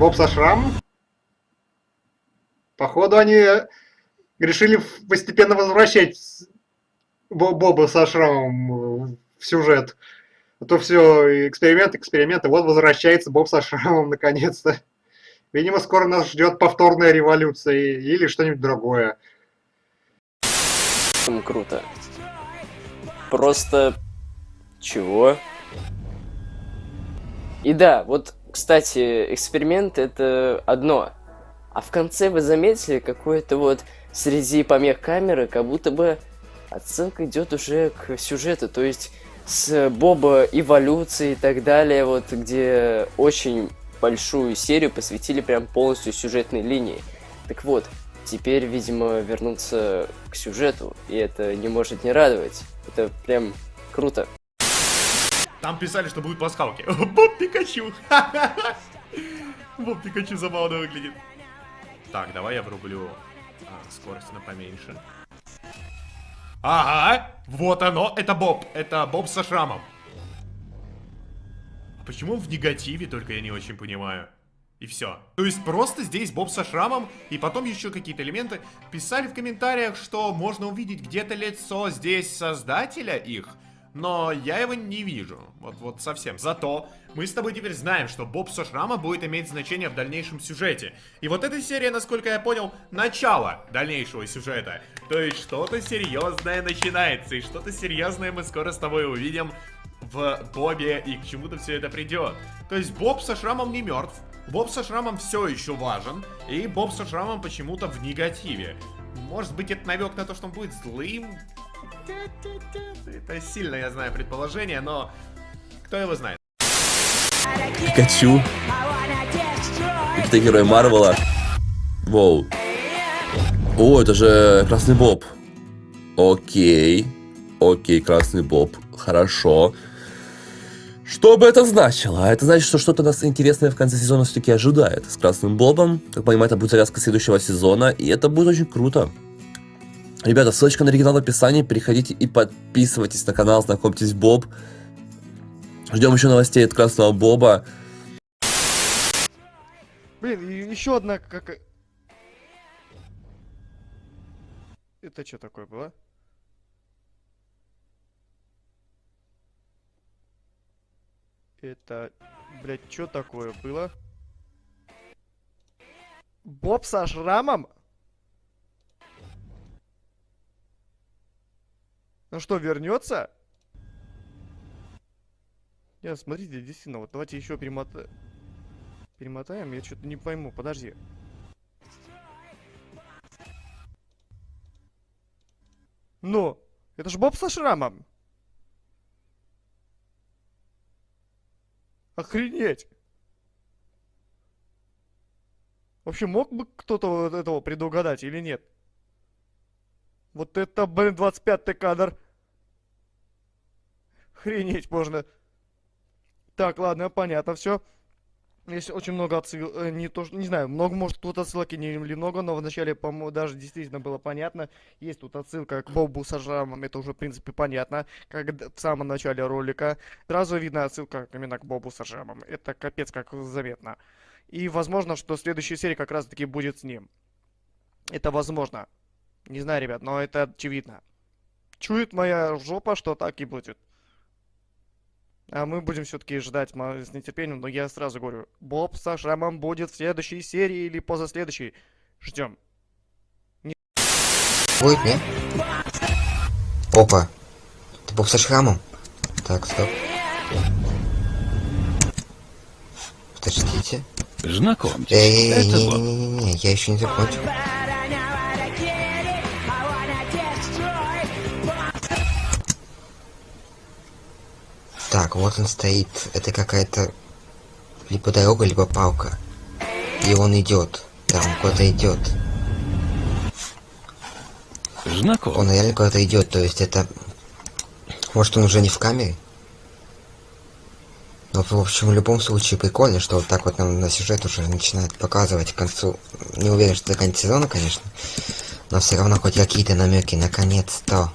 Боб со шрамом? Походу они решили постепенно возвращать Боба со шрамом в сюжет. А то все эксперимент, эксперименты. Вот возвращается Боб со шрамом наконец-то. Видимо, скоро нас ждет повторная революция или что-нибудь другое. Круто. Просто... Чего? И да, вот, кстати, эксперимент это одно. А в конце вы заметили какое-то вот среди помех камеры, как будто бы отсылка идет уже к сюжету, то есть с Боба эволюции и так далее, вот где очень большую серию посвятили прям полностью сюжетной линии. Так вот, теперь, видимо, вернуться к сюжету, и это не может не радовать. Это прям круто. Там писали, что будут пасхалки. Боб Пикачу! Боб Пикачу забавно выглядит. Так, давай я врублю а, скорость на поменьше. Ага, вот оно, это Боб, это Боб со шрамом. А почему он в негативе, только я не очень понимаю. И все. То есть просто здесь Боб со шрамом, и потом еще какие-то элементы. Писали в комментариях, что можно увидеть где-то лицо здесь создателя их но я его не вижу. Вот, вот совсем. Зато мы с тобой теперь знаем, что Боб со шрама будет иметь значение в дальнейшем сюжете. И вот эта серия, насколько я понял, начало дальнейшего сюжета. То есть что-то серьезное начинается, и что-то серьезное мы скоро с тобой увидим в Бобе, и к чему-то все это придет. То есть Боб со шрамом не мертв, Боб со шрамом все еще важен, и Боб со шрамом почему-то в негативе. Может быть, это намек на то, что он будет злым? Это сильно, я знаю, предположение, но кто его знает. Пикачу. Это герой Марвела. Воу. О, это же Красный Боб. Окей. Окей, Красный Боб. Хорошо. Что бы это значило? Это значит, что что-то нас интересное в конце сезона все-таки ожидает. С Красным Бобом, как понимаю, это будет завязка следующего сезона, и это будет очень круто. Ребята, ссылочка на оригинал в описании, переходите и подписывайтесь на канал, знакомьтесь Боб. Ждем еще новостей от Красного Боба. Блин, еще одна как... Это что такое было? Это, блядь, что такое было? Боб со шрамом? Ну что, вернется? Я, смотрите, действительно, вот давайте еще перемотаем. Перемотаем, я что-то не пойму, подожди. Ну, это ж Боб со шрамом. Охренеть. Вообще, мог бы кто-то этого предугадать или нет? Вот это, блин, 25-й кадр. Охренеть можно. Так, ладно, понятно, все. Есть очень много отсылок, э, не то, не знаю, много, может, тут отсылки не или много, но вначале, по-моему, даже действительно было понятно. Есть тут отсылка к Бобу со шрамом, это уже, в принципе, понятно, как в самом начале ролика. Сразу видно отсылка именно к Бобу со шрамом. Это капец как заметно. И возможно, что следующая серия как раз-таки будет с ним. Это возможно. Не знаю, ребят, но это очевидно. Чует моя жопа, что так и будет. А мы будем все-таки ждать с нетерпением, но я сразу говорю, Боб со шрамом будет в следующей серии или позаследующей. Ждем. Не... Будет, не? Опа. Ты Боб со шрамом? Так, стоп. Подождите. Знакомьтесь, Эй, это не, не, не, не, я еще не закончил. Так, вот он стоит. Это какая-то либо дорога, либо палка. И он идет. Да, он куда-то идет. Знаком. Он реально куда-то идет, то есть это... Может он уже не в камере? Но в общем, в любом случае прикольно, что вот так вот нам на сюжет уже начинает показывать к концу. Не уверен, что до конца сезона, конечно. Но все равно хоть какие-то намеки, наконец-то.